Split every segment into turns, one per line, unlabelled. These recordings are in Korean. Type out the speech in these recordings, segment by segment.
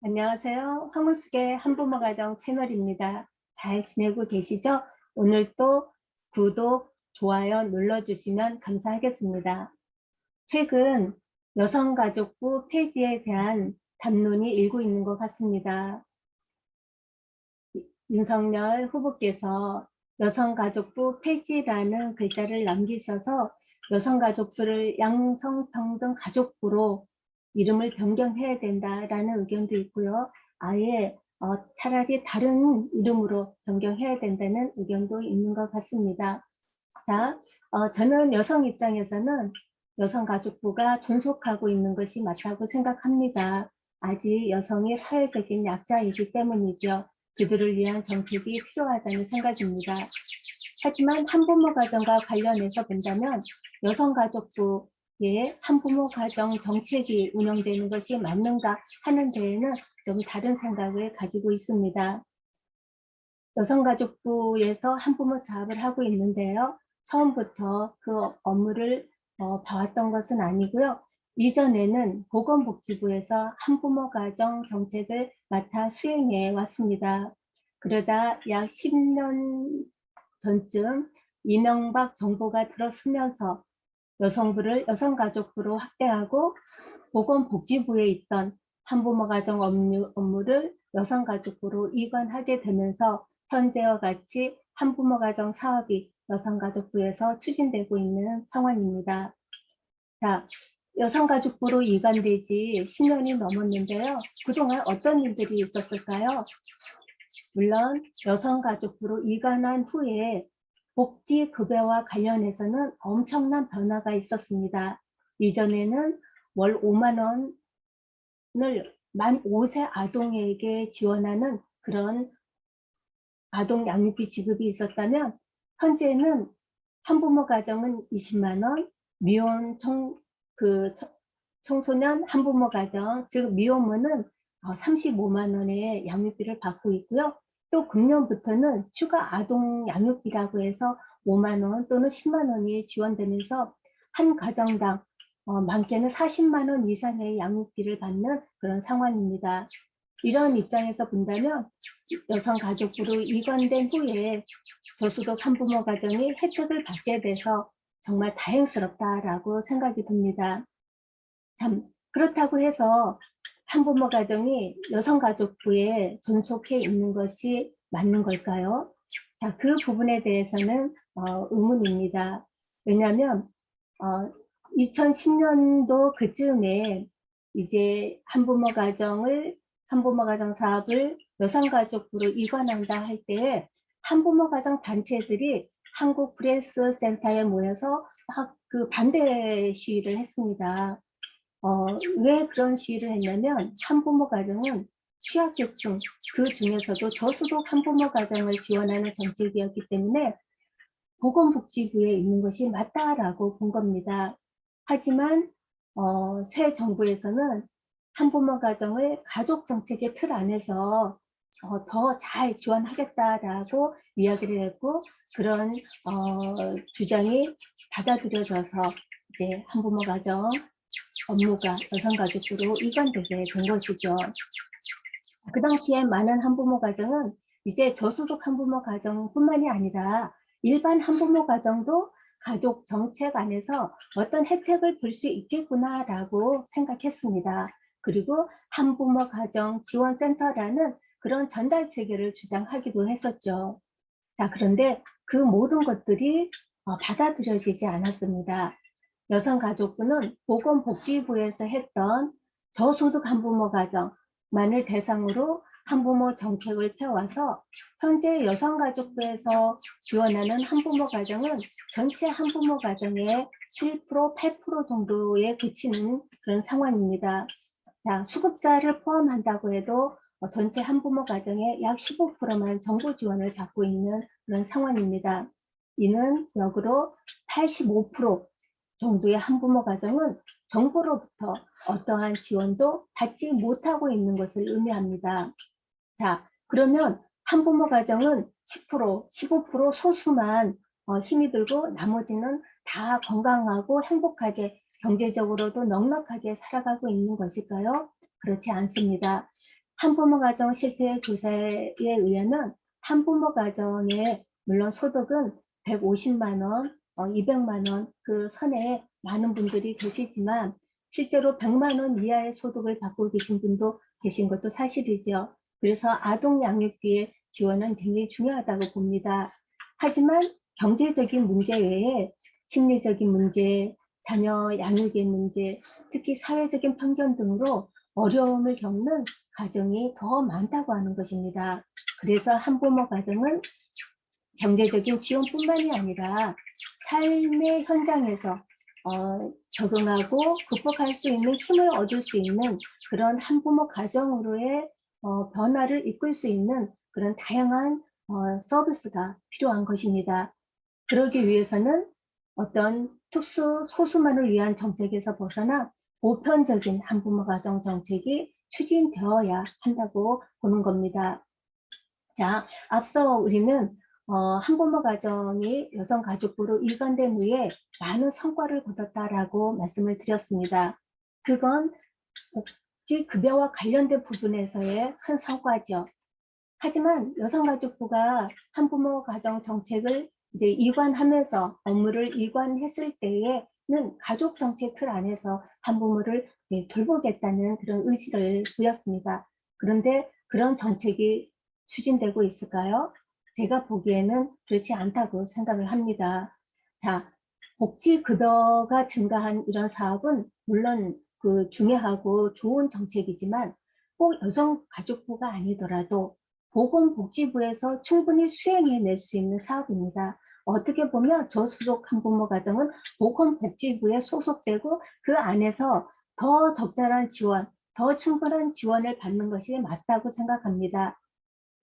안녕하세요. 황우숙의 한부모 가정 채널입니다. 잘 지내고 계시죠? 오늘 또 구독, 좋아요 눌러주시면 감사하겠습니다. 최근 여성가족부 폐지에 대한 담론이 일고 있는 것 같습니다. 윤석열 후보께서 여성가족부 폐지라는 글자를 남기셔서 여성가족부를 양성평등 가족부로 이름을 변경해야 된다라는 의견도 있고요. 아예 어, 차라리 다른 이름으로 변경해야 된다는 의견도 있는 것 같습니다. 자, 어, 저는 여성 입장에서는 여성가족부가 존속하고 있는 것이 맞다고 생각합니다. 아직 여성이 사회적인 약자이기 때문이죠. 그들을 위한 정책이 필요하다는 생각입니다. 하지만 한부모 가정과 관련해서 본다면 여성가족부 예, 한부모 가정 정책이 운영되는 것이 맞는가 하는 데에는 좀 다른 생각을 가지고 있습니다. 여성가족부에서 한부모 사업을 하고 있는데요. 처음부터 그 업무를 어, 봐왔던 것은 아니고요. 이전에는 보건복지부에서 한부모 가정 정책을 맡아 수행해 왔습니다. 그러다 약 10년 전쯤 이명박 정부가 들어서면서 여성부를 여성가족부로 확대하고 보건복지부에 있던 한부모 가정 업무, 업무 를 여성가족부로 이관하게 되면서 현재와 같이 한부모 가정 사업이 여성가족부에서 추진되고 있는 상황입니다. 자, 여성가족부로 이관되지 10년이 넘었는데요. 그동안 어떤 일들이 있었을까요? 물론 여성가족부로 이관한 후에 복지 급여와 관련해서는 엄청난 변화가 있었습니다. 이전에는 월 5만 원을 만 5세 아동에게 지원하는 그런 아동 양육비 지급이 있었다면 현재는 한부모 가정은 20만 원, 미혼 청, 그 청소년 한부모 가정, 즉 미혼모는 35만 어, 원의 양육비를 받고 있고요. 또 금년부터는 추가 아동 양육비라고 해서 5만 원 또는 10만 원이 지원되면서 한 가정당 어, 많게는 40만 원 이상의 양육비를 받는 그런 상황입니다. 이런 입장에서 본다면 여성가족부로 이관된 후에 저소득 한부모 가정이 혜택을 받게 돼서 정말 다행스럽다라고 생각이 듭니다. 참 그렇다고 해서 한부모 가정이 여성가족부에 존속해 있는 것이 맞는 걸까요? 자, 그 부분에 대해서는 어, 의문입니다. 왜냐하면 어, 2010년도 그쯤에 이제 한부모 가정을 한부모 가정 사업을 여성가족부로 이관한다 할 때에 한부모 가정 단체들이 한국 프레스 센터에 모여서 막 그 반대 시위를 했습니다. 어, 왜 그런 시위를 했냐면 한부모 가정은 취약계층 그 중에서도 저소득 한부모 가정을 지원하는 정책이었기 때문에 보건복지부에 있는 것이 맞다라고 본 겁니다. 하지만 어, 새 정부에서는 한부모 가정을 가족 정책의 틀 안에서 어, 더 잘 지원하겠다라고 이야기를 했고 그런 어, 주장이 받아들여져서 이제 한부모 가정 업무가 여성가족부로 이관되게 된 것이죠. 그 당시에 많은 한부모 가정은 이제 저소득 한부모 가정뿐만이 아니라 일반 한부모 가정도 가족 정책 안에서 어떤 혜택을 볼 수 있겠구나라고 생각했습니다. 그리고 한부모 가정 지원센터라는 그런 전달 체계를 주장하기도 했었죠. 자, 그런데 그 모든 것들이 어, 받아들여지지 않았습니다. 여성가족부는 보건복지부에서 했던 저소득 한부모 가정만을 대상으로 한부모 정책을 펴와서 현재 여성가족부에서 지원하는 한부모 가정은 전체 한부모 가정의 7% 8% 정도에 그치는 그런 상황입니다. 자, 수급자를 포함한다고 해도 전체 한부모 가정의 약 15%만 정부 지원을 받고 있는 그런 상황입니다. 이는 역으로 85% 정도의 한부모 가정은 정부로부터 어떠한 지원도 받지 못하고 있는 것을 의미합니다. 자, 그러면 한부모 가정은 10%, 15% 소수만 어, 힘이 들고 나머지는 다 건강하고 행복하게 경제적으로도 넉넉하게 살아가고 있는 것일까요? 그렇지 않습니다. 한부모 가정 실태 조사에 의하면 한부모 가정의 물론 소득은 150만 원, 어, 200만 원 그 선에 많은 분들이 계시지만 실제로 100만 원 이하의 소득을 받고 계신 분도 계신 것도 사실이죠. 그래서 아동 양육비의 지원은 굉장히 중요하다고 봅니다. 하지만 경제적인 문제 외에 심리적인 문제, 자녀 양육의 문제, 특히 사회적인 편견 등으로 어려움을 겪는 가정이 더 많다고 하는 것입니다. 그래서 한부모 가정은 경제적인 지원뿐만이 아니라 삶의 현장에서 어, 적응하고 극복할 수 있는 힘을 얻을 수 있는 그런 한부모 가정으로의 어, 변화를 이끌 수 있는 그런 다양한 어, 서비스가 필요한 것입니다. 그러기 위해서는 어떤 특수 소수만을 위한 정책에서 벗어나 보편적인 한부모 가정 정책이 추진되어야 한다고 보는 겁니다. 자, 앞서 우리는 어, 한부모 가정이 여성 가족부로 일관된 후에 많은 성과를 거뒀다라고 말씀을 드렸습니다. 그건 복지 급여와 관련된 부분에서의 큰 성과죠. 하지만 여성가족부가 한부모 가정 정책을 이제 이관하면서 업무를 이관했을 때에는 가족 정책 틀 안에서 한부모를 돌보겠다는 그런 의지를 보였습니다. 그런데 그런 정책이 추진되고 있을까요? 제가 보기에는 그렇지 않다고 생각을 합니다. 자, 복지 급여가 증가한 이런 사업은 물론 그 중요하고 좋은 정책이지만 꼭 여성가족부가 아니더라도 보건복지부에서 충분히 수행해낼 수 있는 사업입니다. 어떻게 보면 저소득 한부모 가정은 보건복지부에 소속되고 그 안에서 더 적절한 지원, 더 충분한 지원을 받는 것이 맞다고 생각합니다.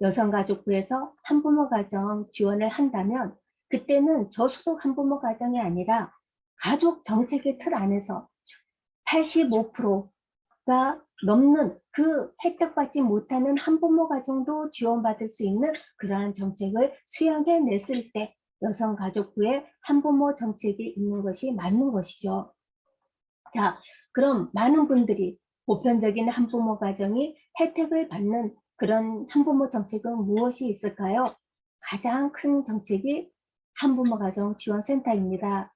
여성가족부에서 한부모 가정 지원을 한다면 그때는 저소득 한부모 가정이 아니라 가족 정책의 틀 안에서 85%가 넘는 그 혜택받지 못하는 한부모 가정도 지원받을 수 있는 그러한 정책을 수행해 냈을 때 여성가족부에 한부모 정책이 있는 것이 맞는 것이죠. 자, 그럼 많은 분들이 보편적인 한부모 가정이 혜택을 받는 그런 한부모 정책은 무엇이 있을까요? 가장 큰 정책이 한부모 가정 지원센터입니다.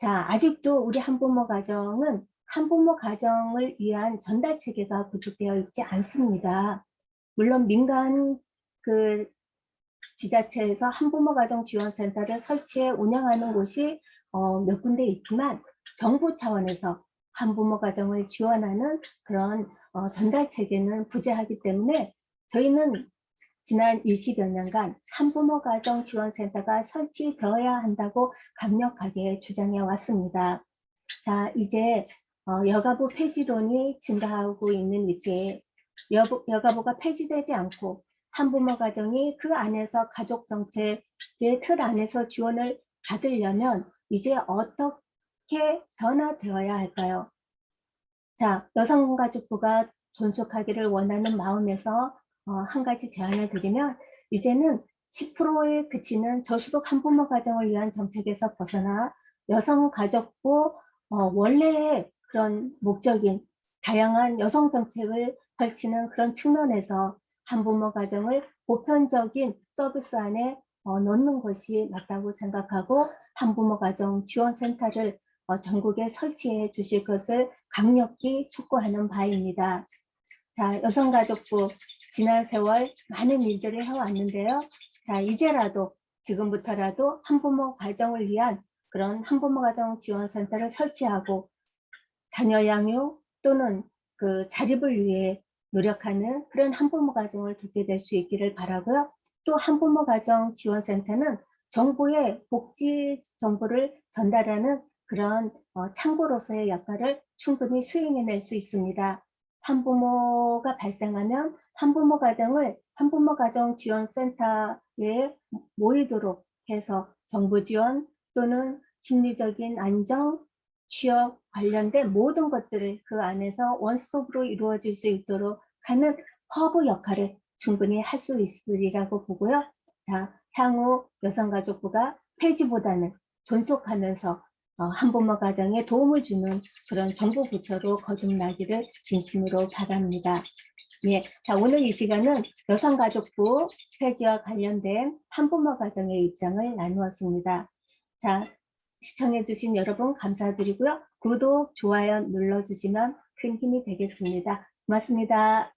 자, 아직도 우리 한부모 가정은 한부모 가정을 위한 전달 체계가 구축되어 있지 않습니다. 물론 민간 그 지자체에서 한부모 가정 지원센터를 설치해 운영하는 곳이 어, 몇 군데 있지만 정부 차원에서 한부모 가정을 지원하는 그런 어, 전달 체계는 부재하기 때문에 저희는 지난 20여 년간 한부모 가정 지원센터가 설치되어야 한다고 강력하게 주장해 왔습니다. 자, 이제 어, 여가부 폐지론이 증가하고 있는 여, 여가부가 폐지되지 않고 한부모 가정이 그 안에서 가족 정책의 틀 안에서 지원을 받으려면 이제 어떻게 변화되어야 할까요? 자, 여성가족부가 존속하기를 원하는 마음에서 어, 한 가지 제안을 드리면 이제는 10%에 그치는 저소득 한부모 가정을 위한 정책에서 벗어나 여성 가족부 어, 원래의 그런 목적인 다양한 여성 정책을 펼치는 그런 측면에서 한부모 가정을 보편적인 서비스 안에 어, 넣는 것이 맞다고 생각하고 한부모 가정 지원센터를 어, 전국에 설치해 주실 것을 강력히 촉구하는 바입니다. 자, 여성가족부 지난 세월 많은 일들을 해왔는데요. 자, 이제라도 지금부터라도 한부모 가정을 위한 그런 한부모 가정 지원센터를 설치하고 자녀 양육 또는 그 자립을 위해 노력하는 그런 한부모 가정을 돕게 될 수 있기를 바라고요. 또 한부모 가정 지원센터는 정부의 복지 정보를 전달하는 그런 어, 창고로서의 역할을 충분히 수행해낼 수 있습니다. 한부모가 발생하면 한부모 가정을 한부모 가정 지원센터에 모이도록 해서 정부 지원 또는 심리적인 안정, 취업 관련된 모든 것들을 그 안에서 원스톱으로 이루어질 수 있도록 하는 허브 역할을 충분히 할 수 있으리라고 보고요. 자, 향후 여성가족부가 폐지보다는 존속하면서 어, 한부모 가정에 도움을 주는 그런 정부 부처로 거듭나기를 진심으로 바랍니다. 예, 자, 오늘 이 시간은 여성가족부 폐지와 관련된 한부모 가정의 입장을 나누었습니다. 자, 시청해주신 여러분 감사드리고요. 구독, 좋아요 눌러주시면 큰 힘이 되겠습니다. 고맙습니다.